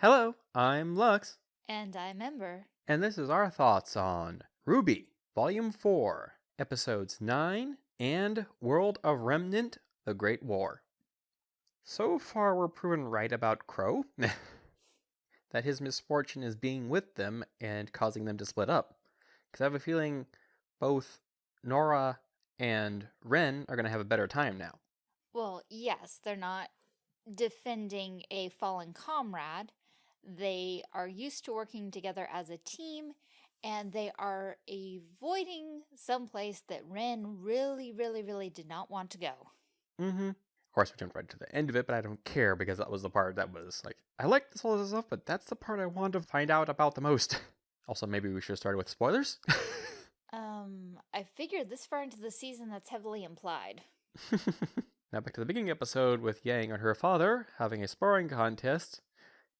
Hello, I'm Lux, And I'm Ember. and this is our thoughts on RWBY, Volume 4, Episodes 9 and World of Remnant The Great War. So far, we're proven right about Qrow that his misfortune is being with them and causing them to split up. Because I have a feeling both Nora and Ren are going to have a better time now. Well, yes, they're not defending a fallen comrade. They are used to working together as a team, and they are avoiding someplace that Ren really, really, really did not want to go. Mm-hmm. Of course, we jumped right to the end of it, but I don't care because that was the part that was like, I like this all this stuff, but that's the part I want to find out about the most. also, maybe we should have started with spoilers. Um, I figured this far into the season that's heavily implied. now back to the beginning episode with Yang and her father having a sparring contest,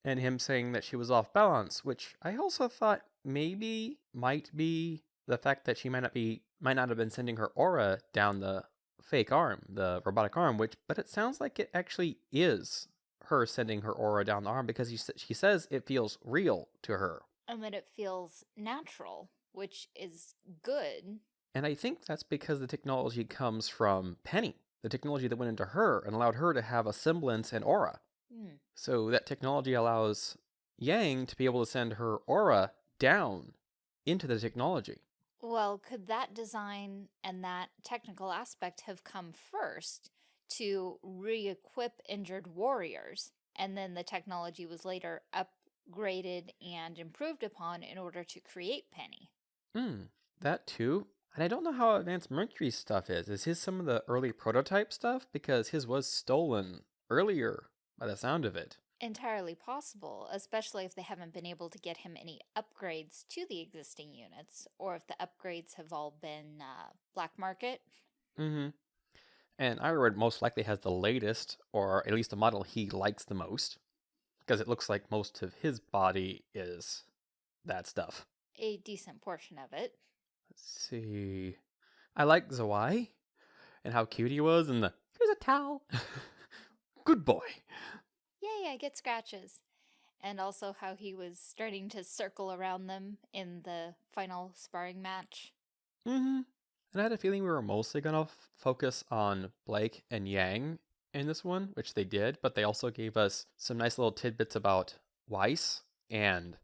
and him saying that she was off balance, which I also thought maybe might be the fact that she might not be might not have been sending her aura down the fake arm, the robotic arm, which but it sounds like it actually is her sending her aura down the arm because she, sa- she says it feels real to her. And that it feels natural, which is good. And I think that's because the technology comes from Penny, the technology that went into her and allowed her to have a semblance and aura. Hmm. So that technology allows Yang to be able to send her aura down into the technology. Well, could that design and that technical aspect have come first to re-equip injured warriors, and then the technology was later upgraded and improved upon in order to create Penny? Hmm, that too. And I don't know how advanced Mercury's stuff is. Is his some of the early prototype stuff? Because his was stolen earlier by the sound of it. Entirely possible, especially if they haven't been able to get him any upgrades to the existing units, or if the upgrades have all been uh, black market. Mm-hmm. And Ironwood most likely has the latest, or at least the model he likes the most. Because it looks like most of his body is that stuff. A decent portion of it. Let's see. I like Zwei and how cute he was, and the here's a towel. Good boy. Yay, I get scratches. And also how he was starting to circle around them in the final sparring match. Mm-hmm. And I had a feeling we were mostly gonna f- focus on Blake and Yang in this one, which they did, but they also gave us some nice little tidbits about Weiss and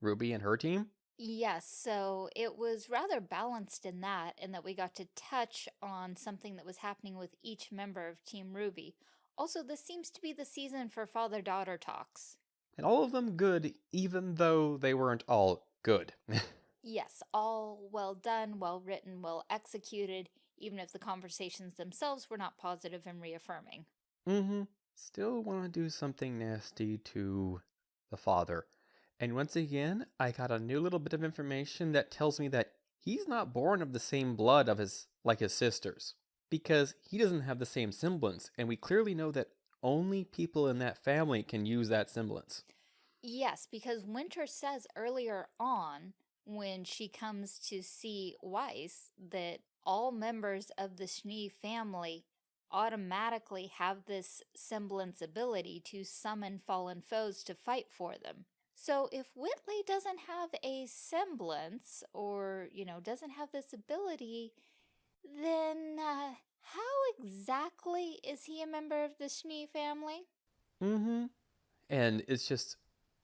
Ruby and her team. Yes, so it was rather balanced in that, in that we got to touch on something that was happening with each member of Team RWBY. Also, this seems to be the season for father-daughter talks. And all of them good, even though they weren't all good. Yes, all well done, well written, well executed, even if the conversations themselves were not positive and reaffirming. mm-hmm. Still want to do something nasty to the father. And once again, I got a new little bit of information that tells me that he's not born of the same blood of his like his sisters. Because he doesn't have the same semblance, and we clearly know that only people in that family can use that semblance. Yes, because Winter says earlier on, when she comes to see Weiss, that all members of the Schnee family automatically have this semblance ability to summon fallen foes to fight for them. So if Whitley doesn't have a semblance, or, you know, doesn't have this ability, then uh, how exactly is he a member of the Schnee family? Mm-hmm. And it's just,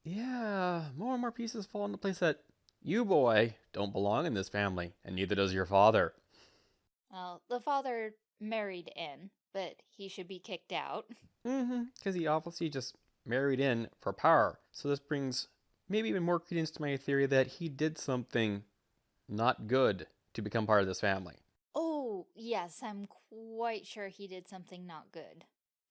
yeah, more and more pieces fall into place that you, boy, don't belong in this family, and neither does your father. Well, the father married in, but he should be kicked out. Mm-hmm. Because he obviously just married in for power. So this brings maybe even more credence to my theory that he did something not good to become part of this family. Yes, I'm quite sure he did something not good.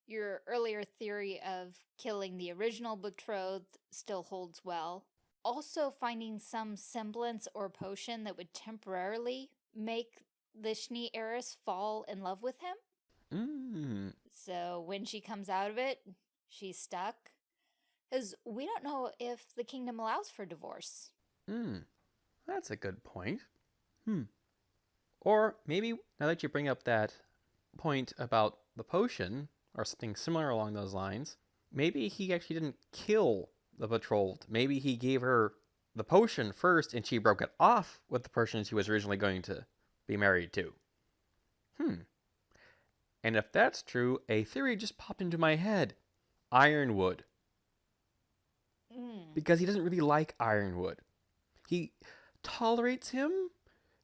Your earlier theory of killing the original betrothed still holds well. Also, finding some semblance or potion that would temporarily make the Schnee heiress fall in love with him. Mm. So when she comes out of it, she's stuck. Because we don't know if the kingdom allows for divorce. Mm. That's a good point. Hmm. Or maybe now that you bring up that point about the potion, or something similar along those lines, maybe he actually didn't kill the betrothed. Maybe he gave her the potion first and she broke it off with the person she was originally going to be married to. Hmm. And if that's true, a theory just popped into my head Ironwood. Mm. Because he doesn't really like Ironwood. He tolerates him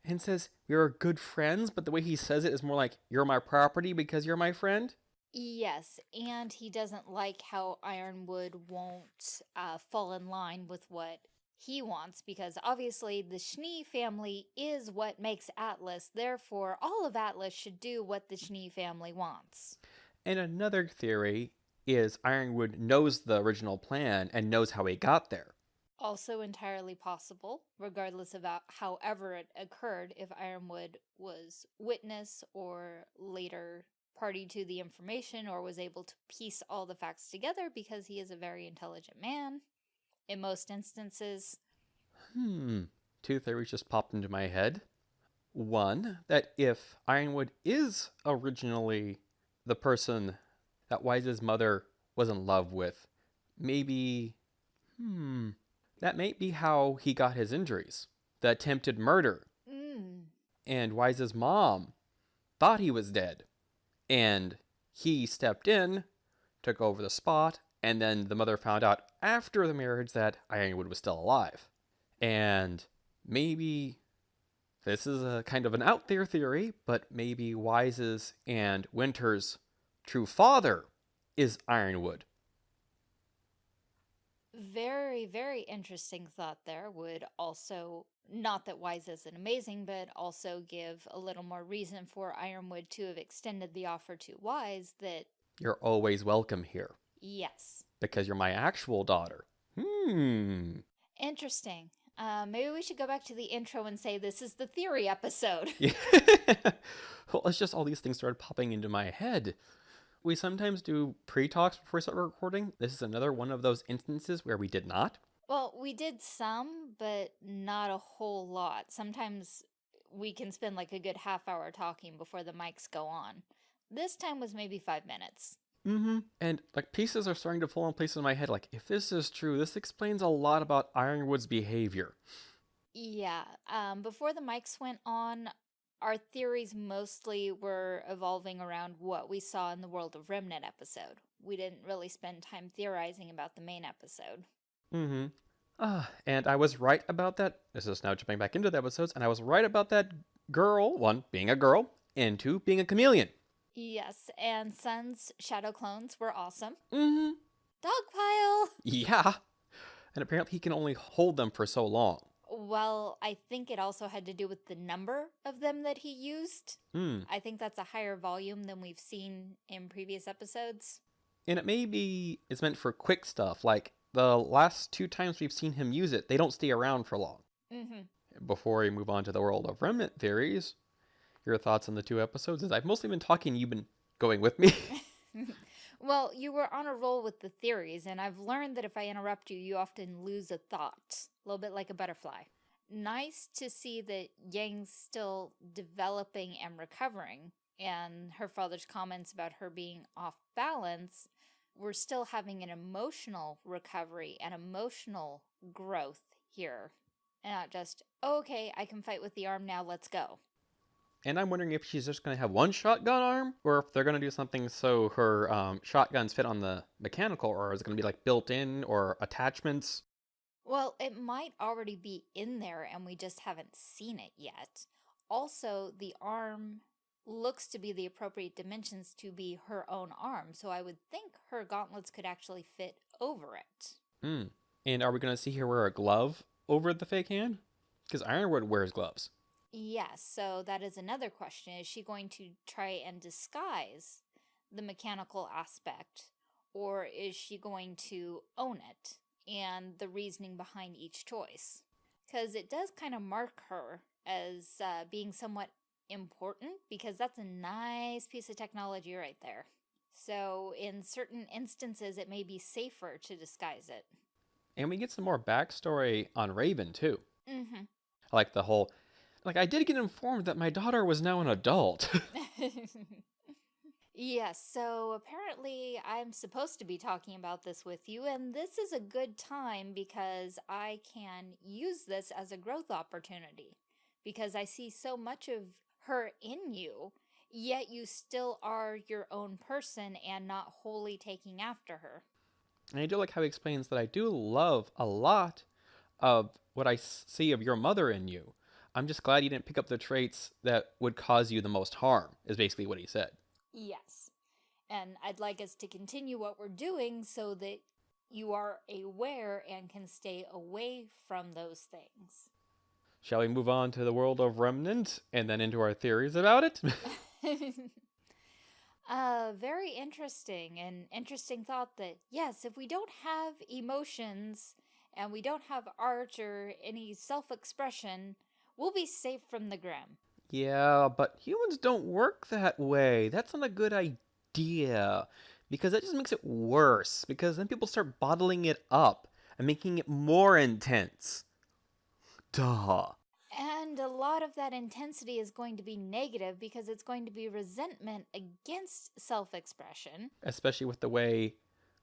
and says, We are good friends, but the way he says it is more like, You're my property because you're my friend. Yes, and he doesn't like how Ironwood won't uh, fall in line with what he wants because obviously the Schnee family is what makes Atlas. Therefore, all of Atlas should do what the Schnee family wants. And another theory is Ironwood knows the original plan and knows how he got there. Also entirely possible, regardless of how- however it occurred, if Ironwood was witness or later party to the information or was able to piece all the facts together because he is a very intelligent man in most instances. Hmm. Two theories just popped into my head. One, that if Ironwood is originally the person that Weiss's mother was in love with, maybe. Hmm. That may be how he got his injuries. The attempted murder. Mm. And Weiss's mom thought he was dead. And he stepped in, took over the spot, and then the mother found out after the marriage that Ironwood was still alive. And maybe this is a kind of an out there theory, but maybe Weiss's and Winter's true father is Ironwood. Very, very interesting thought there. Would also, not that Weiss isn't amazing, but also give a little more reason for Ironwood to have extended the offer to Weiss that, You're always welcome here yes. because you're my actual daughter. Hmm. Interesting. Uh, maybe we should go back to the intro and say this is the theory episode. Yeah. well, it's just all these things started popping into my head. We sometimes do pre talks before we start recording. This is another one of those instances where we did not. Well, we did some, but not a whole lot. Sometimes we can spend like a good half hour talking before the mics go on. This time was maybe five minutes. Mm-hmm. And like pieces are starting to fall in place in my head. Like, if this is true, this explains a lot about Ironwood's behavior. Yeah, um, before the mics went on, our theories mostly were evolving around what we saw in the World of Remnant episode. We didn't really spend time theorizing about the main episode. Mm-hmm. Ah, and I was right about that. This is now jumping back into the episodes, and I was right about that girl, one, being a girl, and two, being a chameleon. Yes, and Sun's shadow clones were awesome. Mm-hmm. Dogpile! Yeah. And apparently he can only hold them for so long. Well, I think it also had to do with the number of them that he used. Hmm. I think that's a higher volume than we've seen in previous episodes. And it may be it's meant for quick stuff. Like the last two times we've seen him use it, they don't stay around for long. Mm-hmm. Before we move on to the world of remnant theories, your thoughts on the two episodes? As I've mostly been talking, you've been going with me. well, you were on a roll with the theories, and I've learned that if I interrupt you, you often lose a thought, a little bit like a butterfly. Nice to see that Yang's still developing and recovering, and her father's comments about her being off balance. We're still having an emotional recovery and emotional growth here. And not just, oh, okay, I can fight with the arm now, let's go. And I'm wondering if she's just going to have one shotgun arm, or if they're going to do something so her um, shotguns fit on the mechanical, or is it going to be like built in or attachments? Well, it might already be in there and we just haven't seen it yet. Also, the arm looks to be the appropriate dimensions to be her own arm, so I would think her gauntlets could actually fit over it. Hmm. And are we going to see her wear a glove over the fake hand? Because Ironwood wears gloves. Yes, so that is another question. Is she going to try and disguise the mechanical aspect, or is she going to own it and the reasoning behind each choice? Because it does kind of mark her as uh, being somewhat important, because that's a nice piece of technology right there. So, in certain instances, it may be safer to disguise it. And we get some more backstory on Raven, too. Mm Like the whole. Like, I did get informed that my daughter was now an adult. Yes, so apparently I'm supposed to be talking about this with you, and this is a good time because I can use this as a growth opportunity because I see so much of her in you, yet you still are your own person and not wholly taking after her. And I do like how he explains that I do love a lot of what I see of your mother in you. I'm just glad you didn't pick up the traits that would cause you the most harm, is basically what he said. Yes. And I'd like us to continue what we're doing so that you are aware and can stay away from those things. Shall we move on to the world of Remnant and then into our theories about it? uh, very interesting and interesting thought that, yes, if we don't have emotions and we don't have art or any self-expression, we'll be safe from the Grimm. Yeah, but humans don't work that way. That's not a good idea. Because that just makes it worse. Because then people start bottling it up and making it more intense. Duh. And a lot of that intensity is going to be negative because it's going to be resentment against self-expression. Especially with the way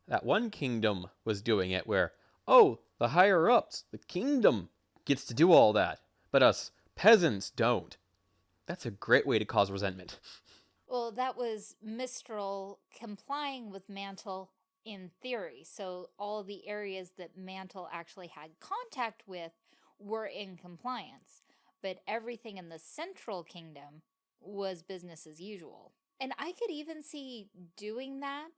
that one kingdom was doing it, where, oh, the higher ups, the kingdom gets to do all that, but us peasants don't. That's a great way to cause resentment. Well, that was Mistral complying with Mantle in theory. So all the areas that Mantle actually had contact with were in compliance. But everything in the Central Kingdom was business as usual. And I could even see doing that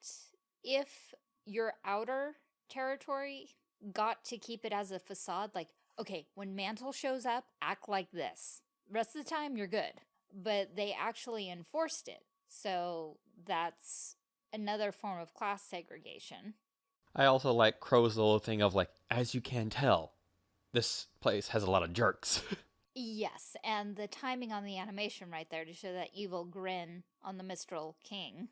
if your outer territory got to keep it as a facade. Like, okay, when Mantle shows up, act like this. Rest of the time, you're good. But they actually enforced it. So that's another form of class segregation. I also like Qrow's little thing of like, as you can tell, this place has a lot of jerks. yes, and the timing on the animation right there to show that evil grin on the Mistral King.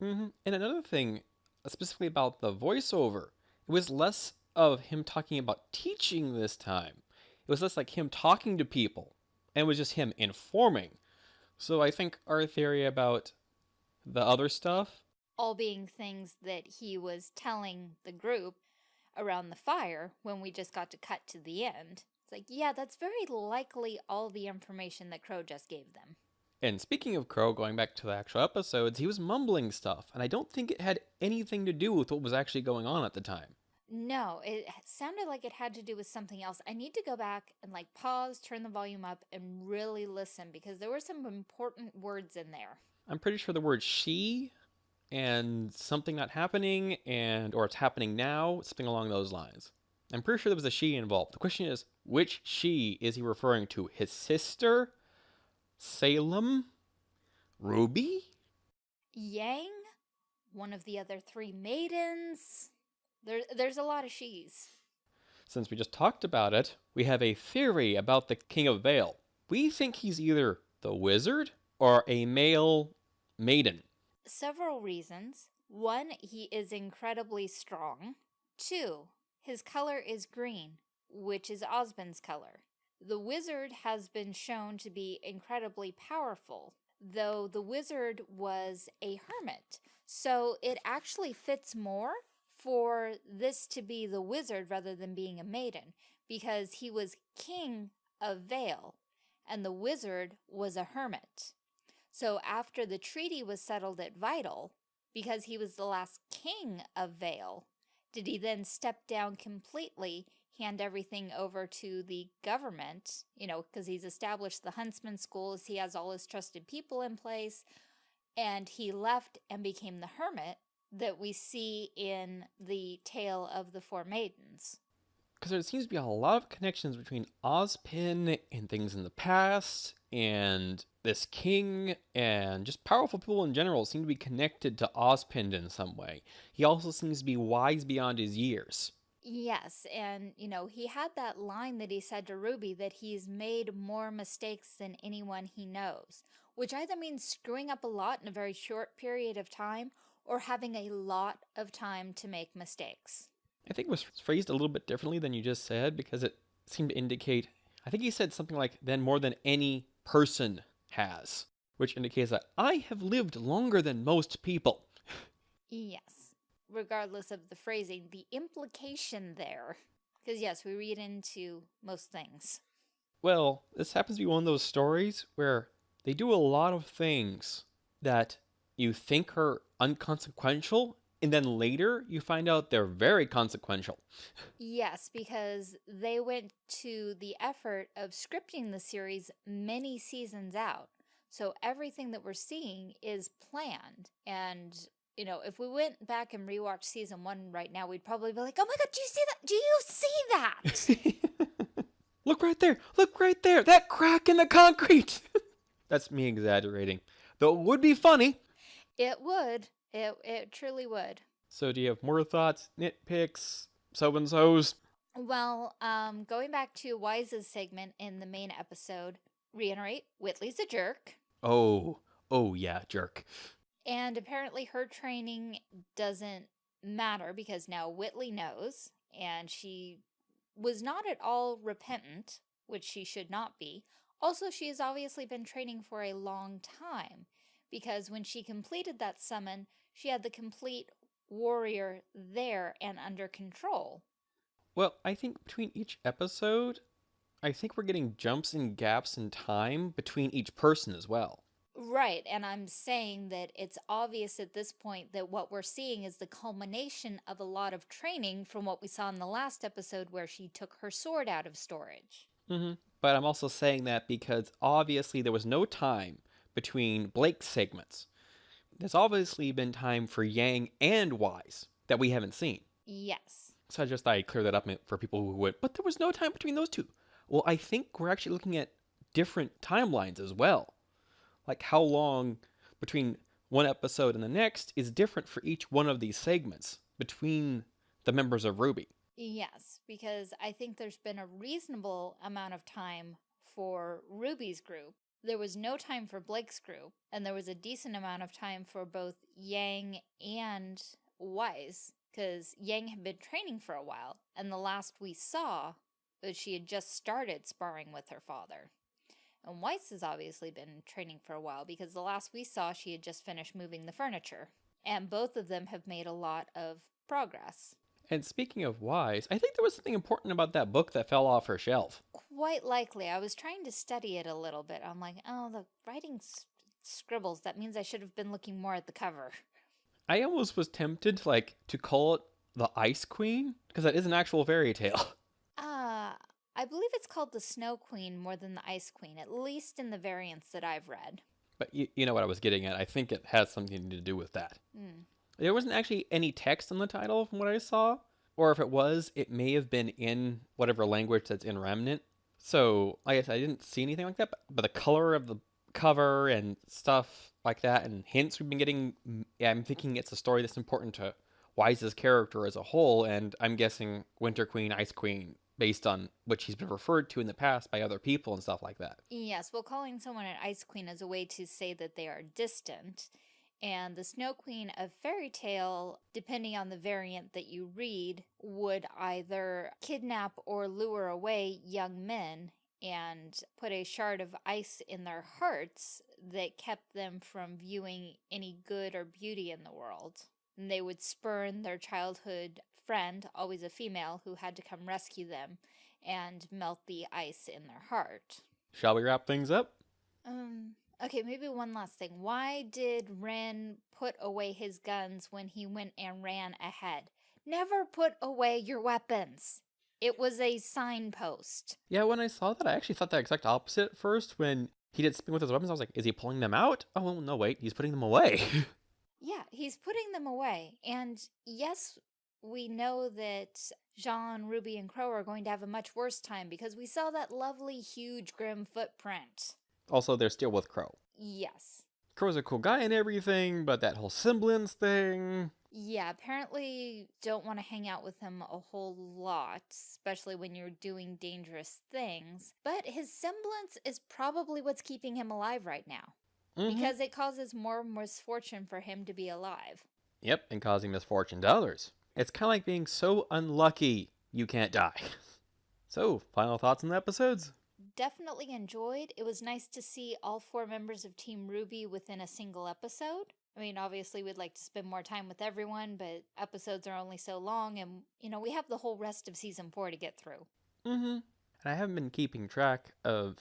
Mm -hmm. And another thing, specifically about the voiceover, it was less of him talking about teaching this time. It was less like him talking to people and it was just him informing. So I think our theory about the other stuff. All being things that he was telling the group around the fire when we just got to cut to the end. It's like, yeah, that's very likely all the information that Qrow just gave them. And speaking of Qrow, going back to the actual episodes, he was mumbling stuff, and I don't think it had anything to do with what was actually going on at the time. No, it sounded like it had to do with something else. I need to go back and like pause, turn the volume up, and really listen because there were some important words in there. I'm pretty sure the word she and something not happening and or it's happening now, something along those lines. I'm pretty sure there was a she involved. The question is, which she is he referring to? His sister? Salem? Ruby? Yang? One of the other three maidens? There, there's a lot of she's. Since we just talked about it, we have a theory about the King of Vale. We think he's either the wizard or a male maiden. Several reasons. One, he is incredibly strong. Two, his color is green, which is Ozpin's color. The wizard has been shown to be incredibly powerful, though the wizard was a hermit. So it actually fits more for this to be the wizard rather than being a maiden because he was king of Vale and the wizard was a hermit. So after the treaty was settled at Vytal, because he was the last king of Vale, did he then step down completely, hand everything over to the government, you know, because he's established the huntsman schools, he has all his trusted people in place, and he left and became the hermit, that we see in the tale of the four maidens. Because there seems to be a lot of connections between Ozpin and things in the past, and this king, and just powerful people in general seem to be connected to Ozpin in some way. He also seems to be wise beyond his years. Yes, and you know, he had that line that he said to Ruby that he's made more mistakes than anyone he knows, which either means screwing up a lot in a very short period of time or having a lot of time to make mistakes. I think it was phrased a little bit differently than you just said because it seemed to indicate, I think he said something like, then more than any person has. which indicates that I have lived longer than most people. Yes. Regardless of the phrasing, the implication there. Because, yes, we read into most things. Well, this happens to be one of those stories where they do a lot of things that you think are unconsequential, and then later you find out they're very consequential. Yes, because they went to the effort of scripting the series many seasons out. So everything that we're seeing is planned. And, you know, if we went back and rewatched season one right now, we'd probably be like, oh my God, do you see that? Do you see that? Look right there. Look right there. That crack in the concrete. That's me exaggerating. Though it would be funny. It would. It, it truly would. So do you have more thoughts, nitpicks, so and so's? Well, um, going back to Weiss's segment in the main episode, reiterate, Whitley's a jerk. Oh, oh yeah, jerk. And apparently her training doesn't matter because now Whitley knows and she was not at all repentant, which she should not be. Also, she has obviously been training for a long time because when she completed that summon, she had the complete warrior there and under control. Well, I think between each episode, I think we're getting jumps and gaps in time between each person as well. Right, and I'm saying that it's obvious at this point that what we're seeing is the culmination of a lot of training from what we saw in the last episode where she took her sword out of storage. hmm But I'm also saying that because obviously there was no time between Blake's segments. There's obviously been time for Yang and Weiss that we haven't seen. Yes. So I just thought I'd clear that up for people who would, but there was no time between those two. Well, I think we're actually looking at different timelines as well. Like how long between one episode and the next is different for each one of these segments between the members of Ruby. Yes, because I think there's been a reasonable amount of time for Ruby's group. There was no time for Blake's group, and there was a decent amount of time for both Yang and Weiss, because Yang had been training for a while, and the last we saw was she had just started sparring with her father. And Weiss has obviously been training for a while because the last we saw she had just finished moving the furniture. And both of them have made a lot of progress. And speaking of Weiss, I think there was something important about that book that fell off her shelf. Quite likely. I was trying to study it a little bit. I'm like, oh, the writing scribbles. That means I should have been looking more at the cover. I almost was tempted, like, to call it the Ice Queen because that is an actual fairy tale. Uh, I believe it's called the Snow Queen more than the Ice Queen, at least in the variants that I've read. But you, you know what I was getting at. I think it has something to do with that. Mm. There wasn't actually any text on the title from what I saw. Or if it was, it may have been in whatever language that's in Remnant. So, I guess I didn't see anything like that, but, but the color of the cover and stuff like that and hints we've been getting, yeah, I'm thinking it's a story that's important to Weiss's character as a whole, and I'm guessing Winter Queen, Ice Queen, based on what she's been referred to in the past by other people and stuff like that. Yes, well, calling someone an Ice Queen is a way to say that they are distant. And the Snow Queen of Fairy Tale, depending on the variant that you read, would either kidnap or lure away young men and put a shard of ice in their hearts that kept them from viewing any good or beauty in the world. And they would spurn their childhood friend, always a female, who had to come rescue them and melt the ice in their heart. Shall we wrap things up? Um, okay, maybe one last thing. Why did Ren put away his guns when he went and ran ahead? Never put away your weapons. It was a signpost. Yeah, when I saw that, I actually thought the exact opposite at first. When he did spin with his weapons, I was like, is he pulling them out? Oh, no, wait, he's putting them away. yeah, he's putting them away. And yes, we know that Jaune, Ruby, and Qrow are going to have a much worse time because we saw that lovely, huge, Grimm footprint. Also, they're still with Qrow. Yes. Qrow's a cool guy and everything, but that whole semblance thing. Yeah, apparently don't want to hang out with him a whole lot, especially when you're doing dangerous things. But his semblance is probably what's keeping him alive right now. Mm -hmm. Because it causes more misfortune for him to be alive. Yep, and causing misfortune to others. It's kind of like being so unlucky you can't die. So, final thoughts on the episodes? Definitely enjoyed. It was nice to see all four members of Team RWBY within a single episode. I mean, obviously, we'd like to spend more time with everyone, but episodes are only so long, and, you know, we have the whole rest of season four to get through. Mm hmm. And I haven't been keeping track of.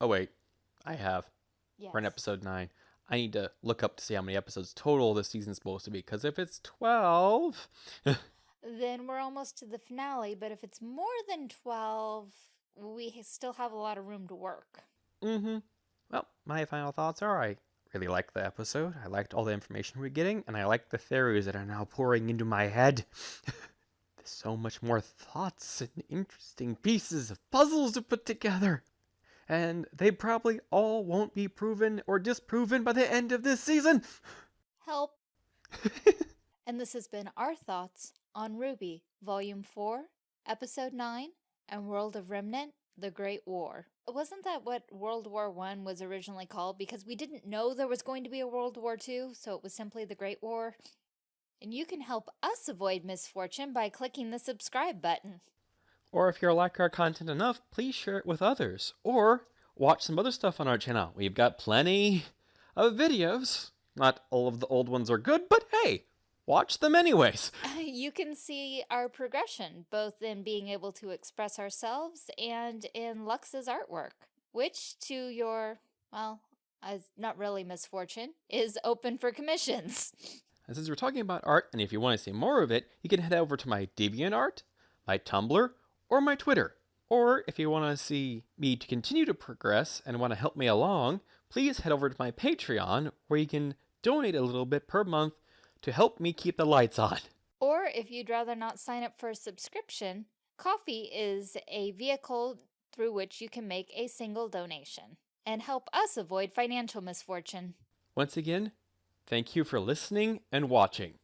Oh, wait. I have. Yes. We're in episode 9. I need to look up to see how many episodes total this season's supposed to be, because if it's 12. Then we're almost to the finale, but if it's more than 12, we still have a lot of room to work. mm hmm. Well, my final thoughts are I really liked the episode. I liked all the information we're getting, and I like the theories that are now pouring into my head. There's so much more thoughts and interesting pieces of puzzles to put together. And they probably all won't be proven or disproven by the end of this season. Help! And this has been our thoughts on RWBY, Volume 4, Episode 9, and World of Remnant, The Great War. Wasn't that what World War One was originally called? Because we didn't know there was going to be a World War II, so it was simply the Great War. And you can help us avoid misfortune by clicking the subscribe button. Or if you like our content enough, please share it with others. Or watch some other stuff on our channel. We've got plenty of videos. Not all of the old ones are good, but hey, watch them anyways. You can see our progression, both in being able to express ourselves and in Lux's artwork, which, to your, well, as not really misfortune, is open for commissions. And since we're talking about art, and if you want to see more of it, you can head over to my DeviantArt, my Tumblr, or my Twitter. Or if you want to see me to continue to progress and want to help me along, please head over to my Patreon, where you can donate a little bit per month to help me keep the lights on. Or if you'd rather not sign up for a subscription, Ko-fi is a vehicle through which you can make a single donation and help us avoid financial misfortune. Once again, thank you for listening and watching.